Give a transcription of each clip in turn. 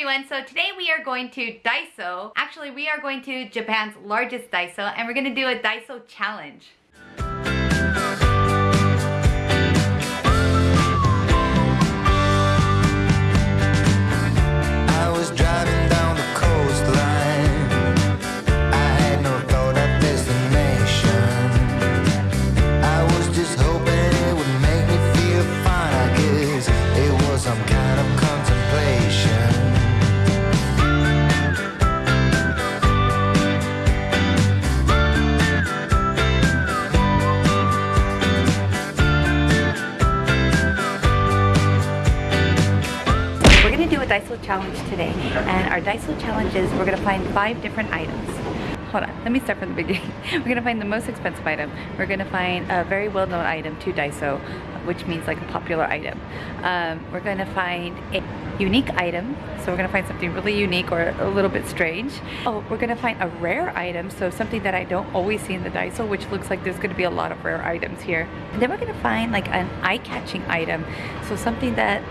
everyone, so today we are going to Daiso. Actually, we are going to Japan's largest Daiso and we're gonna do a Daiso challenge. Challenge today and our Daiso challenge is we're gonna find five different items. Hold on, let me start from the beginning. We're gonna find the most expensive item. We're gonna find a very well-known item to Daiso, which means like a popular item. Um, we're gonna find a unique item, so we're gonna find something really unique or a little bit strange. Oh, we're gonna find a rare item, so something that I don't always see in the Daiso, which looks like there's gonna be a lot of rare items here. And then we're gonna find like an eye-catching item, so something that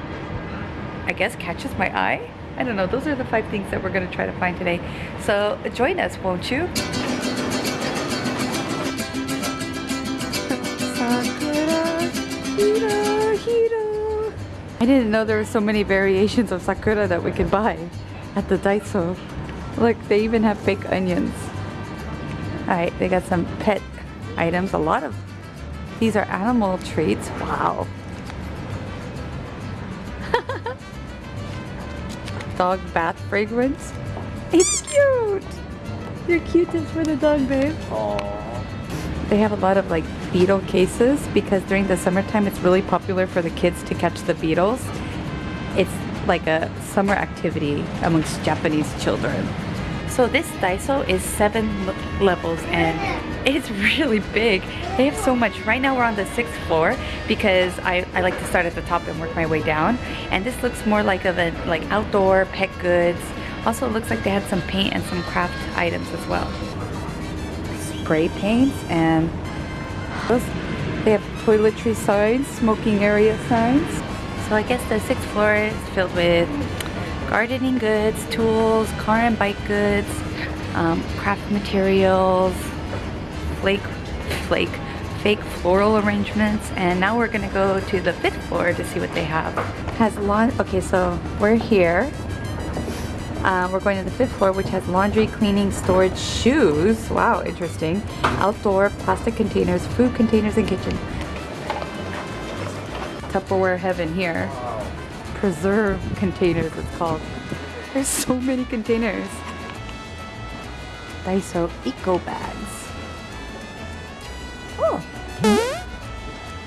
I guess catches my eye. I don't know. Those are the five things that we're to try to find today. So join us, won't you? I didn't know there were so many variations of sakura that we could buy at the Daiso. Look, they even have fake onions. Alright, they got some pet items. A lot of these are animal treats. Wow. dog bath fragrance. It's cute. You're cutest for the dog, babe. They have a lot of like beetle cases because during the summertime it's really popular for the kids to catch the beetles. It's like a summer activity amongst Japanese children. So this Daiso is seven levels and it's really big. They have so much. Right now we're on the sixth floor because I, I like to start at the top and work my way down. And this looks more like of a like outdoor pet goods. Also it looks like they had some paint and some craft items as well. Spray paints and they have toiletry signs, smoking area signs. So I guess the sixth floor is filled with gardening goods, tools, car and bike goods, um, craft materials, flake, flake, fake floral arrangements. And now we're gonna go to the fifth floor to see what they have. Has a lawn. Okay, so we're here. Uh, we're going to the fifth floor, which has laundry, cleaning, storage, shoes. Wow, interesting. Outdoor, plastic containers, food containers, and kitchen. Tupperware heaven here. Preserve containers, it's called. There's so many containers. Daiso Eco Bags. Oh,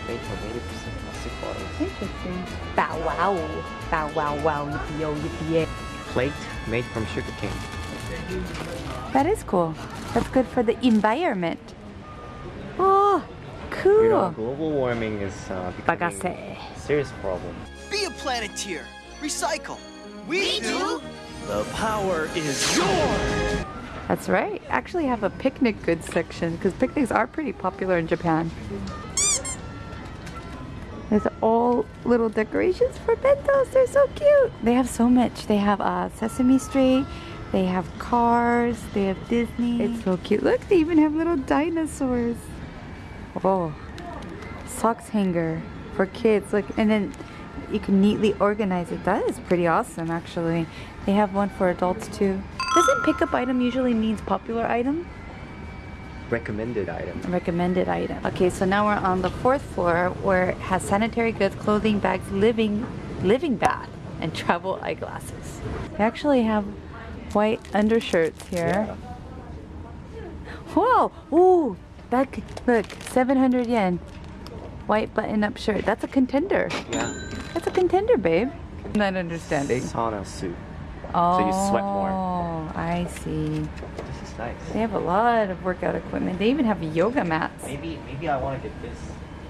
Made from 80% plastic interesting. Bow wow. Bow wow wow. Yippee yo, yippee yay. Plate made from sugarcane. That is cool. That's good for the environment. Oh, cool. You know, global warming is uh, becoming a serious problem. Be a planeteer. Recycle. We, do. The power is yours! That's right. Actually have a picnic goods section because picnics are pretty popular in Japan. There's all little decorations for bentos. They're so cute. They have so much. They have uh, Sesame Street. They have cars. They have Disney. It's so cute. Look, they even have little dinosaurs. Oh, socks hanger for kids. Look, and then you can neatly organize it. That is pretty awesome, actually. They have one for adults too. Doesn't pickup item usually means popular item? Recommended item. Recommended item. Okay, so now we're on the fourth floor where it has sanitary goods, clothing, bags, living, living bath, and travel eyeglasses. They actually have white undershirts here. Whoa! Ooh! That look, 700 yen. White button-up shirt. That's a contender. Yeah. That's a contender, babe. Not understanding. Sauna suit. Oh, so you sweat more. Oh, I see. This is nice. They have a lot of workout equipment. They even have yoga mats. Maybe maybe I want to get this.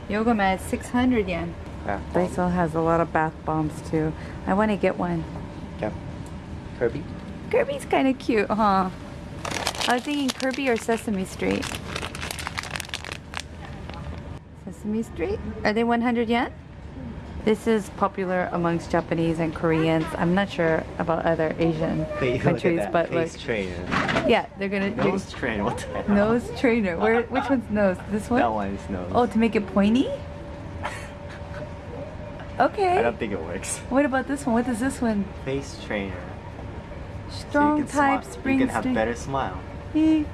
Yoga mat 600 yen. Bath bomb. Daiso has a lot of bath bombs too. I want to get one. Yeah. Kirby. Kirby's kind of cute, huh? I was thinking Kirby or Sesame Street. Sesame Street? Are they 100 yen? This is popular amongst Japanese and Koreans. I'm not sure about other Asian Wait, countries, look at that. but Face trainer. yeah, they're gonna Nose trainer. What the hell? nose trainer. Where? Which one's nose? This one? That one is nose. Oh, to make it pointy? Okay. I don't think it works. What about this one? What is this one? Face trainer. Strong can type smile. spring You can have better smile. Eh.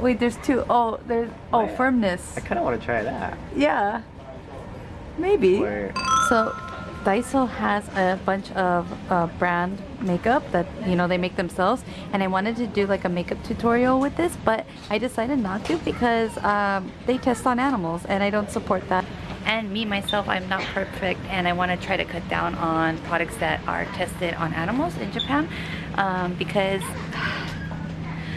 Wait, there's two. Oh, there's oh yeah. firmness. I kind of want to try that. Yeah. Maybe. Where So, Daiso has a bunch of uh, brand makeup that you know they make themselves, and I wanted to do like a makeup tutorial with this, but I decided not to because um, they test on animals, and I don't support that. And me myself, I'm not perfect, and I want to try to cut down on products that are tested on animals in Japan um, because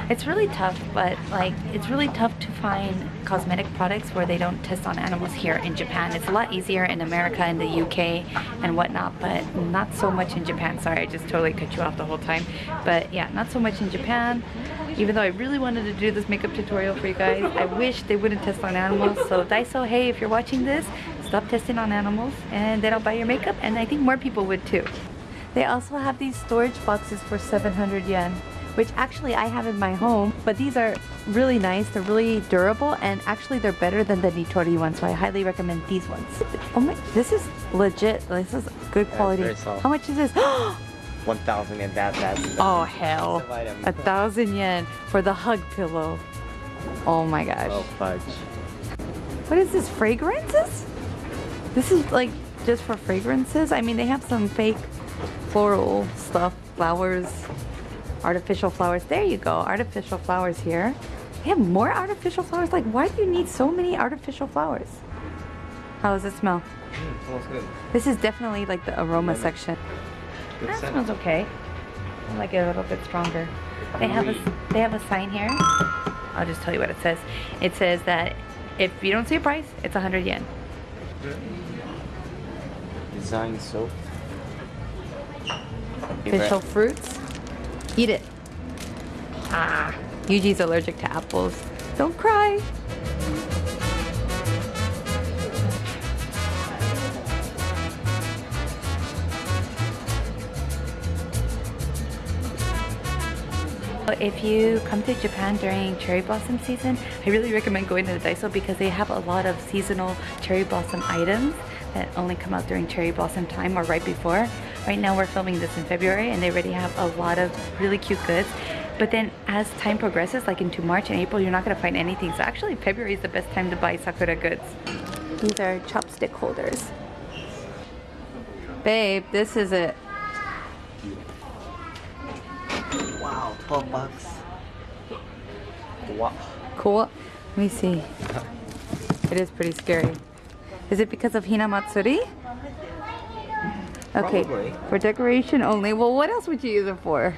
it's really tough, but like it's really tough to find cosmetic products where they don't test on animals here in Japan. It's a lot easier in America and the UK and whatnot, but not so much in Japan. Sorry, I just totally cut you off the whole time. But yeah, not so much in Japan. Even though I really wanted to do this makeup tutorial for you guys, I wish they wouldn't test on animals. So Daiso, hey, if you're watching this, stop testing on animals and then I'll buy your makeup and I think more people would too. They also have these storage boxes for 700 yen, which actually I have in my home, but these are really nice. They're really durable and actually they're better than the Nitori ones, so I highly recommend these ones. Oh my, this is legit. This is good quality. soft. How much is this? 1,000 and that, that's oh hell, a thousand yen for the hug pillow. Oh my gosh. Oh, fudge. What is this, fragrances? This is like just for fragrances? I mean, they have some fake floral stuff, flowers, artificial flowers. There you go, artificial flowers here. They have more artificial flowers? Like, why do you need so many artificial flowers? How does it smell? Mm, smells good. This is definitely like the aroma section. Good That scent. smells okay. I like it a little bit stronger. They have a they have a sign here. I'll just tell you what it says. It says that if you don't see a price, it's 100 yen. Design soap. Official fruits. Eat it. Ah, Yuji's allergic to apples. Don't cry. If you come to Japan during cherry blossom season, I really recommend going to the Daiso because they have a lot of seasonal cherry blossom items that only come out during cherry blossom time or right before. Right now we're filming this in February and they already have a lot of really cute goods. But then as time progresses, like into March and April, you're not gonna find anything. So actually February is the best time to buy Sakura goods. These are chopstick holders. Babe, this is it. Wow, 12 bucks. Wow. Cool. Let me see. It is pretty scary. Is it because of Hina Matsuri? Okay, Probably. for decoration only. Well, what else would you use it for?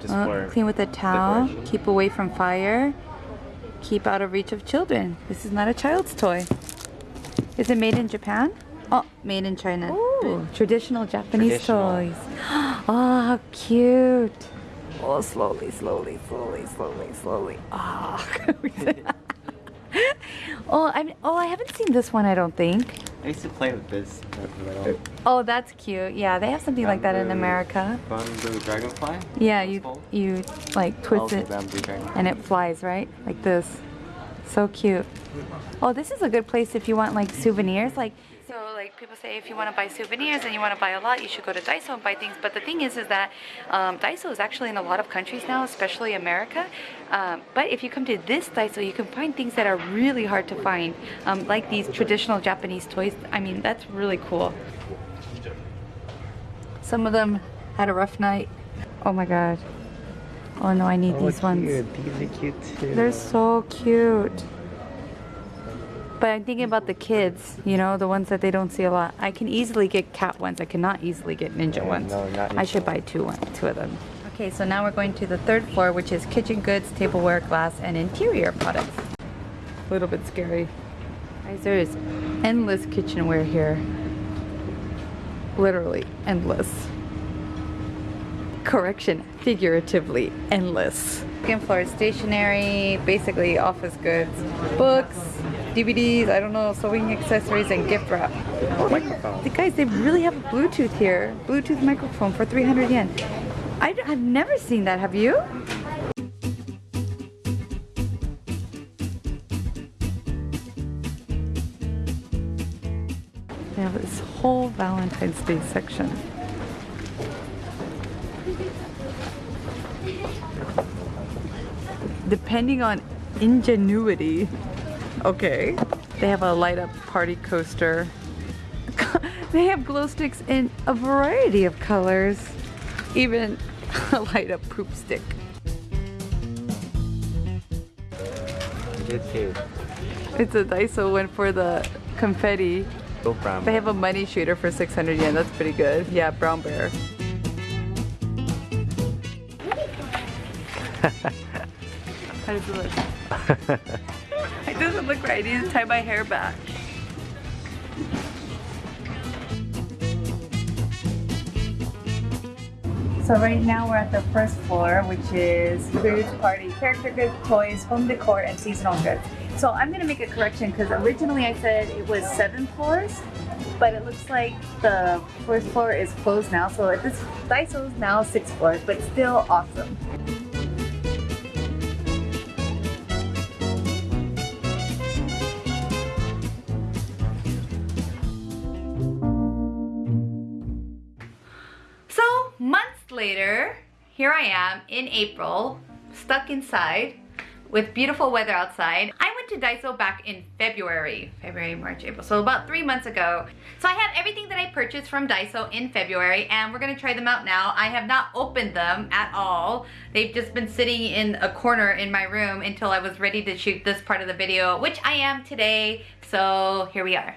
Just Uh, for clean with a towel, keep away from fire, keep out of reach of children. This is not a child's toy. Is it made in Japan? Oh, made in China. Ooh, traditional Japanese Traditional. toys. Oh, how cute. Oh, slowly, slowly, slowly, slowly, slowly. Ah. oh, I'm, oh, I haven't seen this one. I don't think. I used to play with this. Oh, that's cute. Yeah, they have something like that in bamboo- America. Bamboo dragonfly. Yeah, you called? you like twist it and it flies, right? Like this. So cute. Oh, this is a good place if you want like souvenirs. Like so like people say if you want to buy souvenirs and you want to buy a lot, you should go to Daiso and buy things. But the thing is is that um, Daiso is actually in a lot of countries now, especially America. Um, but if you come to this Daiso, you can find things that are really hard to find, um, like these traditional Japanese toys. I mean, that's really cool. Some of them had a rough night. Oh my god. Oh no, I need Oh, these ones. cute. These are cute too. They're so cute. But I'm thinking about the kids, you know, the ones that they don't see a lot. I can easily get cat ones. I cannot easily get ninja Yeah, ones. no, not I should ninja buy two one, two of them. Okay, so now we're going to the third floor, which is kitchen goods, tableware, glass, and interior products. A little bit scary. Guys, there is endless kitchenware here. Literally endless. Correction, figuratively endless. Second floor is stationery, basically office goods, books, DVDs, I don't know, sewing accessories, and gift wrap. Oh, microphone. The guys, they really have a Bluetooth here. Bluetooth microphone for 300 yen. I, have never seen that, have you? They have this whole Valentine's Day section. Depending on ingenuity. Okay. They have a light up party coaster. they have glow sticks in a variety of colors. Even a light up poop stick. Good too. It's a Daiso one for the confetti. Go from. They have a money shooter for 600 yen. That's pretty good. Yeah, brown bear. How does it look? Doesn't look right. I need to tie my hair back. So right now we're at the first floor, which is food, party, character goods, toys, home decor, and seasonal goods. So I'm gonna make a correction because originally I said it was seven floors, but it looks like the first floor is closed now. So this Daiso is now six floors, but still awesome. Later, here I am in April, stuck inside with beautiful weather outside. I went to Daiso back in February, February, March, April, so about three months ago. So I have everything that I purchased from Daiso in February and we're gonna try them out now. I have not opened them at all. They've just been sitting in a corner in my room until I was ready to shoot this part of the video, which I am today. So here we are.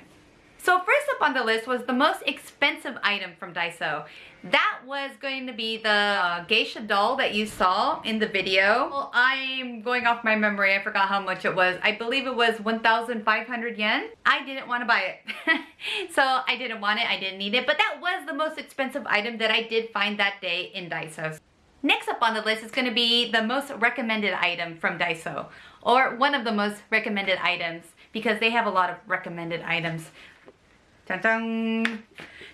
So first up on the list was the most expensive item from Daiso. That was going to be the uh, geisha doll that you saw in the video. Well, I'm going off my memory. I forgot how much it was. I believe it was 1,500 yen. I didn't want to buy it. so I didn't want it. I didn't need it. But that was the most expensive item that I did find that day in Daiso. Next up on the list is going to be the most recommended item from Daiso. Or one of the most recommended items because they have a lot of recommended items. Dun -dun.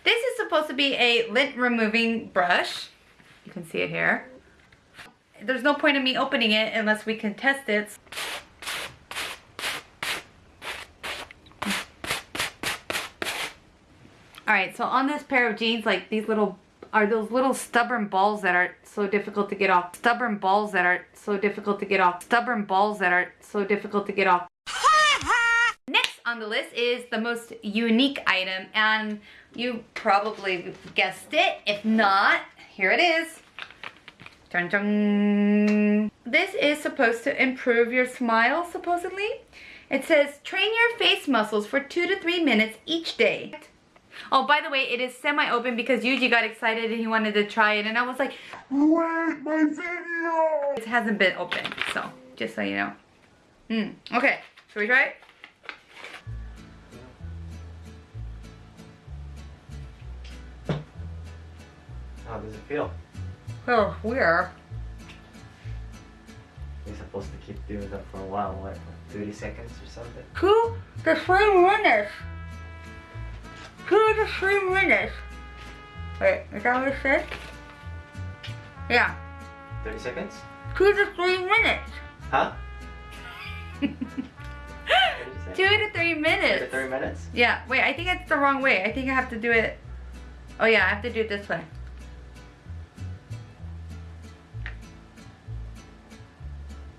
This is supposed to be a lint removing brush. You can see it here. There's no point in me opening it unless we can test it. Alright, so on this pair of jeans, like these little, are those little stubborn balls that are so difficult to get off. Stubborn balls that are so difficult to get off. Stubborn balls that are so difficult to get off. On the list is the most unique item and you probably guessed it. If not, here it is. Dun dun. This is supposed to improve your smile, supposedly. It says, train your face muscles for two to three minutes each day. Oh, by the way, it is semi-open because Yuji got excited and he wanted to try it and I was like, Wait, my video! It hasn't been open, so just so you know. Mm, okay, should we try it? How does it feel? Oh, weird. You're supposed to keep doing that for a while, what, 30 seconds or something? Two to three minutes. Two to three minutes. Wait, is that what it said? Yeah, 30 seconds? two to three minutes. Huh? 30 Two to three Two minutes. to 30 minutes? Yeah, wait, I think it's the wrong way. I think I have to do it. Oh yeah, I have to do it this way.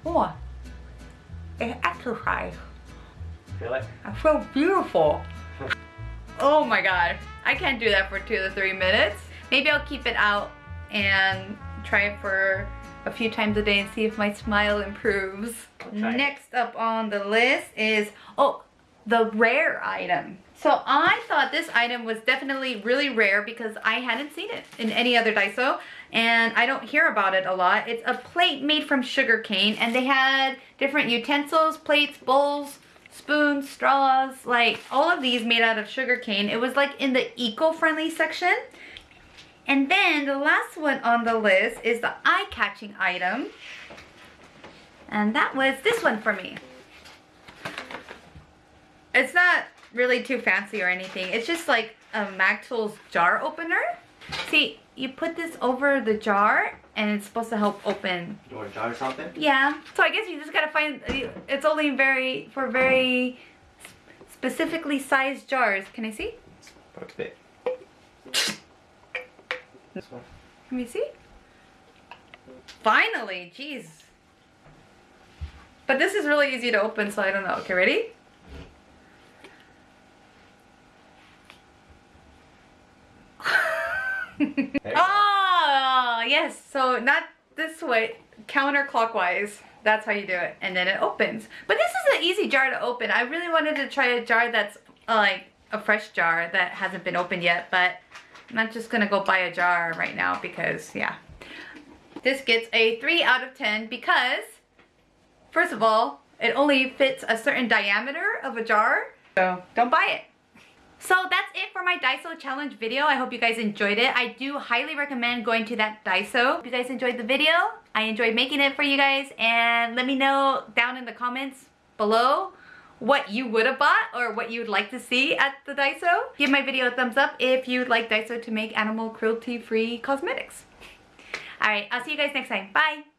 Oh, it's exercise. Feel it? I feel beautiful. oh my god. I can't do that for two to three minutes. Maybe I'll keep it out and try it for a few times a day and see if my smile improves. Next up on the list is, oh, the rare item. So I thought this item was definitely really rare because I hadn't seen it in any other Daiso and I don't hear about it a lot. It's a plate made from sugar cane and they had different utensils, plates, bowls, spoons, straws, like all of these made out of sugar cane. It was like in the eco-friendly section. And then the last one on the list is the eye-catching item. And that was this one for me. It's not really too fancy or anything. It's just like a Mag Tools jar opener. See, you put this over the jar and it's supposed to help open. You want to jar something? Yeah. So I guess you just gotta find, it's only very, for very specifically sized jars. Can I see? Perfect. This one. Let me see. Finally, jeez. But this is really easy to open, so I don't know. Okay, ready? Oh, yes. So not this way, counterclockwise. That's how you do it. And then it opens. But this is an easy jar to open. I really wanted to try a jar that's uh, like a fresh jar that hasn't been opened yet, but I'm not just gonna go buy a jar right now because, yeah. This gets a 3 out of 10 because, first of all, it only fits a certain diameter of a jar, so don't buy it. So that's it for my Daiso challenge video. I hope you guys enjoyed it. I do highly recommend going to that Daiso. If you guys enjoyed the video, I enjoyed making it for you guys and let me know down in the comments below what you would have bought or what you would like to see at the Daiso. Give my video a thumbs up if you'd like Daiso to make animal cruelty free cosmetics. Alright, I'll see you guys next time. Bye!